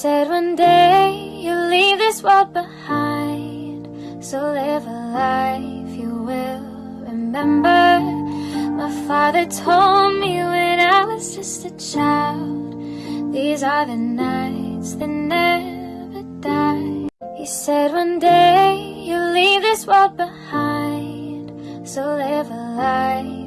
said one day you'll leave this world behind. So live a life you will remember. My father told me when I was just a child. These are the nights that never die. He said one day you'll leave this world behind. So live a life